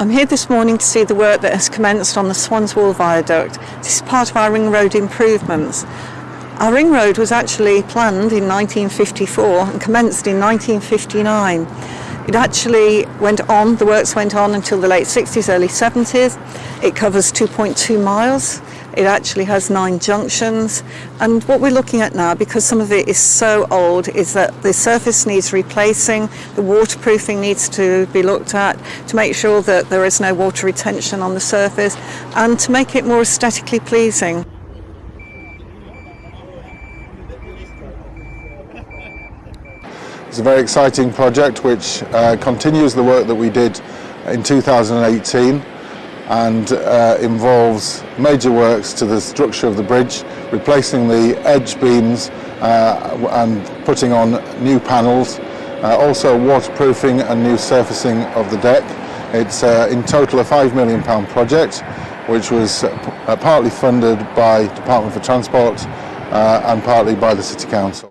I'm here this morning to see the work that has commenced on the Swanswell Viaduct. This is part of our ring road improvements. Our ring road was actually planned in 1954 and commenced in 1959. It actually went on, the works went on until the late 60s, early 70s. It covers 2.2 miles. It actually has nine junctions. And what we're looking at now, because some of it is so old, is that the surface needs replacing, the waterproofing needs to be looked at to make sure that there is no water retention on the surface and to make it more aesthetically pleasing. It's a very exciting project which uh, continues the work that we did in 2018 and uh, involves major works to the structure of the bridge, replacing the edge beams uh, and putting on new panels, uh, also waterproofing and new surfacing of the deck. It's uh, in total a £5 million project which was uh, partly funded by Department for Transport and partly by the City Council.